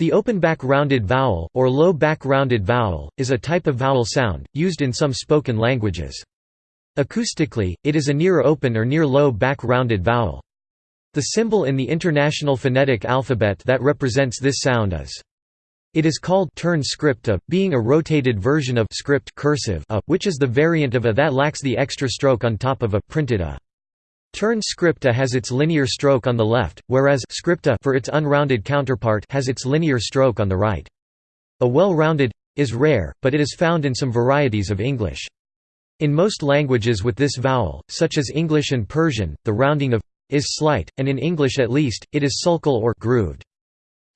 The open back-rounded vowel, or low back-rounded vowel, is a type of vowel sound, used in some spoken languages. Acoustically, it is a near-open or near-low back-rounded vowel. The symbol in the International Phonetic Alphabet that represents this sound is it is called turn script a, being a rotated version of script cursive a, which is the variant of a that lacks the extra stroke on top of a printed a. Turn scripta has its linear stroke on the left, whereas scripta for its unrounded counterpart has its linear stroke on the right. A well-rounded is rare, but it is found in some varieties of English. In most languages with this vowel, such as English and Persian, the rounding of is slight, and in English at least, it is sulcal or grooved.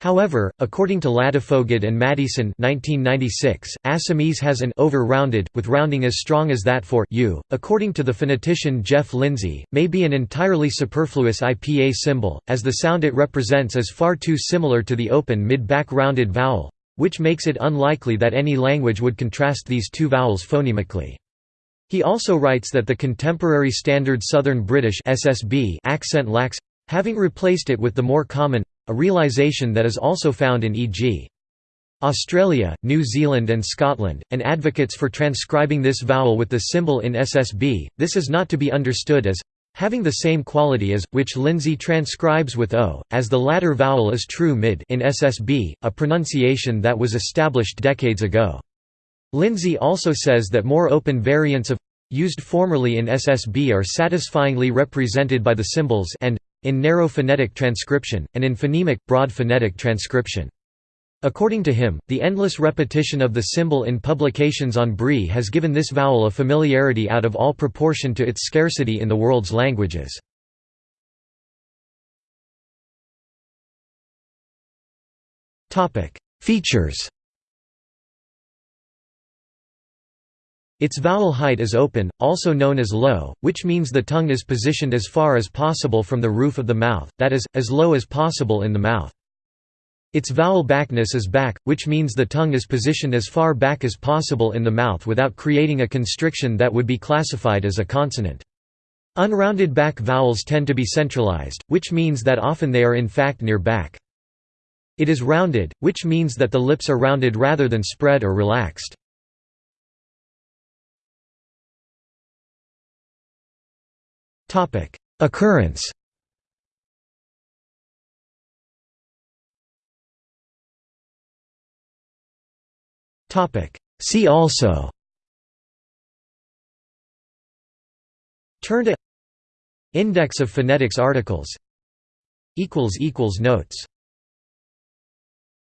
However, according to Ladefoged and Maddieson 1996, Assamese has an over-rounded, with rounding as strong as that for u. According to the phonetician Geoff Lindsey, may be an entirely superfluous IPA symbol, as the sound it represents is far too similar to the open mid-back rounded vowel, which makes it unlikely that any language would contrast these two vowels phonemically. He also writes that the contemporary Standard Southern British SSB accent lacks having replaced it with the more common a realisation that is also found in e.g. Australia, New Zealand and Scotland, and advocates for transcribing this vowel with the symbol in SSB, this is not to be understood as having the same quality as, which Lindsey transcribes with O, as the latter vowel is true mid in SSB, a pronunciation that was established decades ago. Lindsey also says that more open variants of used formerly in SSB are satisfyingly represented by the symbols and in narrow phonetic transcription, and in phonemic, broad phonetic transcription. According to him, the endless repetition of the symbol in publications on Bri has given this vowel a familiarity out of all proportion to its scarcity in the world's languages. Features Its vowel height is open, also known as low, which means the tongue is positioned as far as possible from the roof of the mouth, that is, as low as possible in the mouth. Its vowel backness is back, which means the tongue is positioned as far back as possible in the mouth without creating a constriction that would be classified as a consonant. Unrounded back vowels tend to be centralized, which means that often they are in fact near back. It is rounded, which means that the lips are rounded rather than spread or relaxed. Occurrence. Topic: See also. Turn to. Index of phonetics articles. Notes